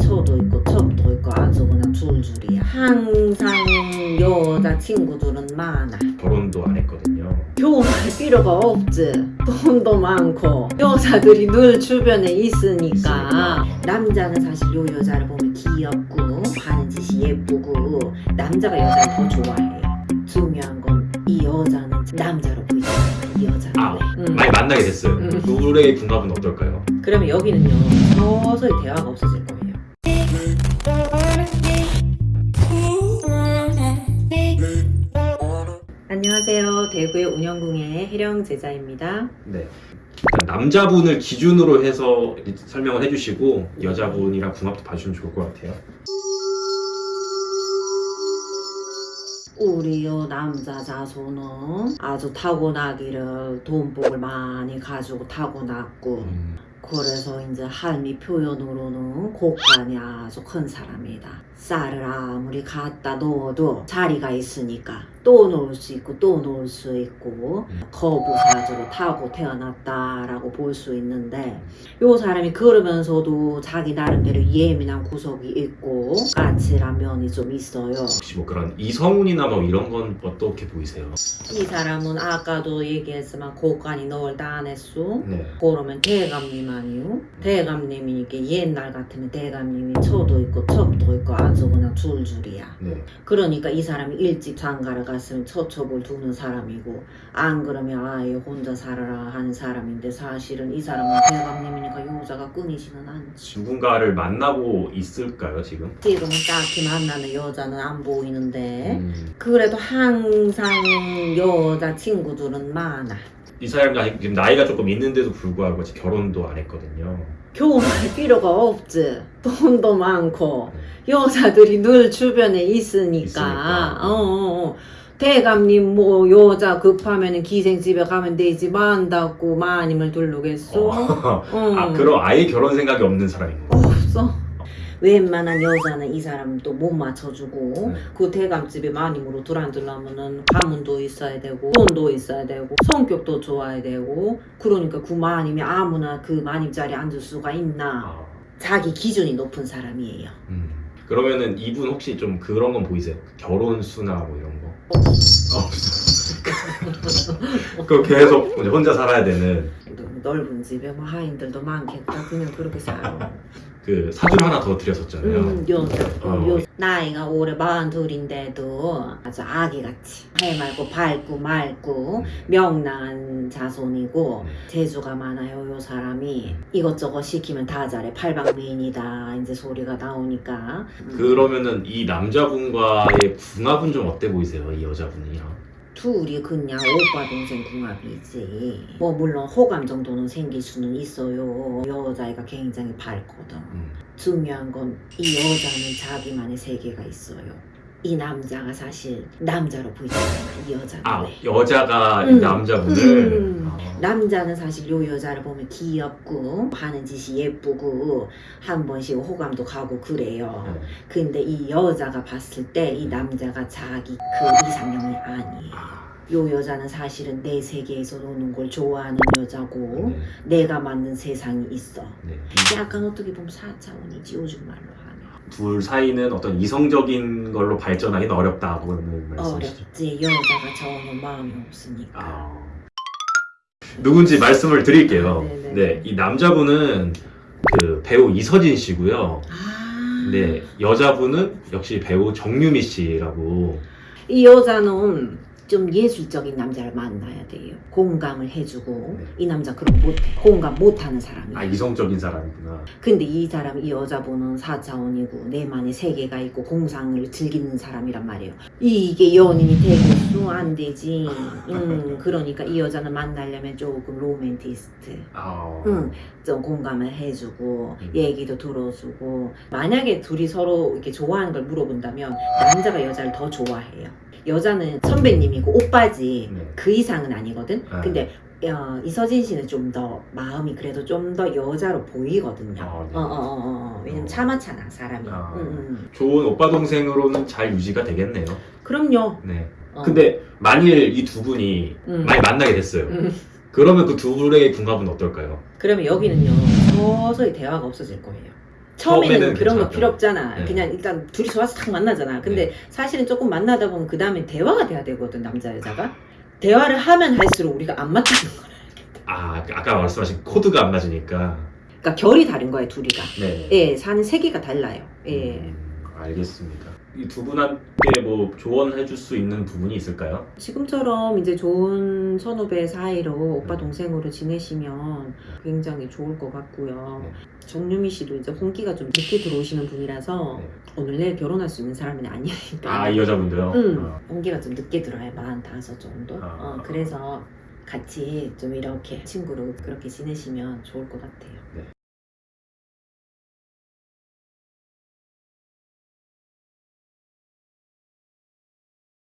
쳐도 있고 첩도 있고 아주 그냥 줄줄이야 항상 여자친구들은 많아 결혼도 안 했거든요. 결혼할 필요가 없지 돈도 많고 여자들이 늘 주변에 있으니까. 남자는 사실 요 여자를 보면 귀엽고 하는 짓이 예쁘고 남자가 여자를 더 좋아해요 중요한 건 이 여자는 남자로 보이잖아 이 여자는 아, 음. 많이 만나게 됐어요. 음. 둘의 궁합은 어떨까요? 그러면 여기는요 서서히 대화가 없어질 거예요 안녕하세요 대구의 운영궁의 혜령 제자입니다 네. 남자분을 기준으로 해서 설명을 해주시고 여자분이랑 궁합도 봐주시면 좋을 것 같아요. 우리 요 남자 자손은 아주 타고나기를 돈복을 많이 가지고 타고났고 음, 그래서 이제 할미 표현으로는 곡간이 아주 큰 사람이다. 쌀을 아무리 갖다 넣어도 자리가 있으니까 또 놓을 수 있고 또 놓을 수 있고 음. 거부사주로 타고 태어났다라고 볼 수 있는데 요 사람이 그러면서도 자기 나름대로 예민한 구석이 있고 까칠한 면이 좀 있어요. 혹시 뭐 그런 이성운이나 뭐 이런 건 어떻게 보이세요? 이 사람은 아까도 얘기했지만 곡간이 널 했어. 네. 그러면 대감님 아니요? 대감님이니까 옛날 같으면 대감님이 쳐도 있고 첩도 있고 아주 그냥 줄줄이야. 네. 그러니까 이 사람이 일찍 장가를 갔으면 처첩을 두는 사람이고 안 그러면 아예 혼자 살아라 하는 사람인데 사실은 이 사람은 대감님이니까 여자가 끊이지는 않지. 누군가를 만나고 있을까요 지금? 지금은 딱히 만나는 여자는 안 보이는데 음, 그래도 항상 여자친구들은 많아. 이 사람이 지금 나이가 조금 있는데도 불구하고 아직 결혼도 안 했거든요. 결혼할 필요가 없지. 돈도 많고 여자들이 늘 주변에 있으니까. 있으니까. 어, 어, 어. 대감님 뭐 여자 급하면 기생집에 가면 되지 만다고 마님을 두르겠어? 어. 응. 아 그럼 아예 결혼 생각이 없는 사람인 거예요? 없어. 웬만한 여자는 이 사람 또못 맞춰주고 네. 그 대감집에 마님으로 들어앉으려면은 가문도 있어야 되고 돈도 있어야 되고 성격도 좋아야 되고 그러니까 그 마님이 아무나 그 마님 자리에 앉을 수가 있나 아, 자기 기준이 높은 사람이에요. 음. 그러면은 이분 혹시 좀 그런 건 보이세요? 결혼 수나 뭐 이런 거? 없어. 그 계속 이제 혼자 살아야 되는 넓은 집에 뭐 하인들도 많겠다. 그냥 그렇게 살아. 그 사주 하나 더 드렸었잖아요. 음, 어, 나이가 올해 마흔 둘인데도 아주 아기같이 해맑고 밝고 맑고 음. 명랑한 자손이고 음. 재주가 많아요 요 사람이 이것저것 시키면 다 잘해 팔방미인이다 이제 소리가 나오니까 음. 그러면은 이 남자분과의 궁합은 좀 어때 보이세요? 이 여자분이랑? 둘이 그냥 오빠 동생 궁합이지. 뭐 물론 호감 정도는 생길 수는 있어요. 여자애가 굉장히 밝거든. 음. 중요한 건 이 여자는 자기만의 세계가 있어요 이 남자가 사실 남자로 보이잖아 이 여자는 아 여자가 이 음. 남자분을 음. 아, 남자는 사실 요 여자를 보면 귀엽고 하는 짓이 예쁘고 한 번씩 호감도 가고 그래요. 네. 근데 이 여자가 봤을 때 이 남자가 자기 그 이상형이 아니에요. 아, 요 여자는 사실은 내 세계에서 노는 걸 좋아하는 여자고 네. 내가 만든 세상이 있어. 네. 약간 어떻게 보면 4차원이지 요즘 말로. 둘 사이는 어떤 이성적인 걸로 발전하기는 어렵다고는 말씀이시죠? 어렵지. 여자가 저는 마음이 없으니까. 아... 누군지 말씀을 드릴게요. 네네. 네, 이 남자분은 그 배우 이서진 씨고요. 아. 네, 여자분은 역시 배우 정유미 씨라고. 이 여자는 좀 예술적인 남자를 만나야 돼요. 공감을 해주고 네. 이 남자 그런 거 못해. 공감 못하는 사람이야. 아 이성적인 사람이구나. 근데 이 사람 이 여자분은 4차원이고 내만의 세계가 있고 공상을 즐기는 사람이란 말이에요. 이게 연인이 되겠어 안 되지. 음 그러니까 이 여자는 만나려면 조금 로맨티스트. 아, 응, 좀 공감을 해주고 음. 얘기도 들어주고 만약에 둘이 서로 이렇게 좋아하는 걸 물어본다면 남자가 여자를 더 좋아해요. 여자는 선배님이 고 오빠지 네. 그 이상은 아니거든. 아. 근데 어, 이서진 씨는 좀 더 마음이 그래도 좀 더 여자로 보이거든요. 아, 네. 어, 어, 어, 어. 왜냐면 어. 참았잖아 사람이. 아. 응, 응, 응. 좋은 오빠 동생으로는 잘 유지가 되겠네요. 그럼요. 네. 어. 근데 만일 이 두 분이 음. 많이 만나게 됐어요. 음. 그러면 그 두 분의 궁합은 어떨까요? 그러면 여기는요 서서히 대화가 없어질 거예요. 처음에는, 처음에는 그런 거. 필요 없잖아. 네. 그냥 일단 둘이 좋아서 탁 만나잖아. 근데 네. 사실은 조금 만나다 보면 그 다음에 대화가 돼야 되거든 남자 여자가. 대화를 하면 할수록 우리가 안 맞추는 거야. 아 아까 말씀하신 코드가 안 맞으니까. 그러니까 결이 다른 거야 둘이가. 네. 예, 사는 세계가 달라요. 예. 음, 알겠습니다. 이 두 분한테 뭐 조언해 줄 수 있는 부분이 있을까요? 지금처럼 이제 좋은 선후배 사이로 오빠 음. 동생으로 지내시면 굉장히 좋을 것 같고요. 네. 정유미 씨도 이제 홍기가 좀 늦게 들어오시는 분이라서 네. 오늘 내일 결혼할 수 있는 사람은 아니니까. 아 이 여자분도요? 응, 어. 홍기가 좀 늦게 들어와요. 45 정도. 아. 어, 그래서 같이 좀 이렇게 친구로 그렇게 지내시면 좋을 것 같아요. 네.